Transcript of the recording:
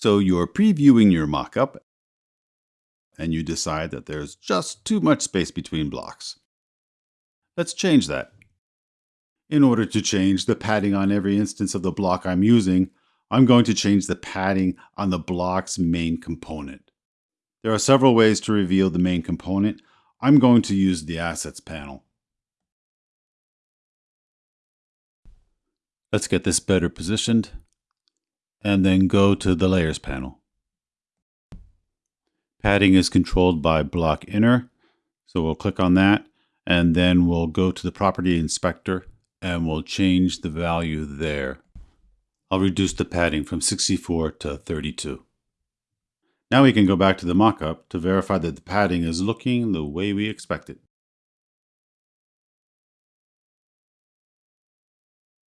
So you're previewing your mockup and you decide that there's just too much space between blocks. Let's change that. In order to change the padding on every instance of the block I'm using, I'm going to change the padding on the block's main component. There are several ways to reveal the main component. I'm going to use the Assets panel. Let's get this better positioned and then go to the Layers panel. Padding is controlled by block inner. So we'll click on that and then we'll go to the property inspector and we'll change the value there. I'll reduce the padding from 64 to 32. Now we can go back to the mockup to verify that the padding is looking the way we expect it.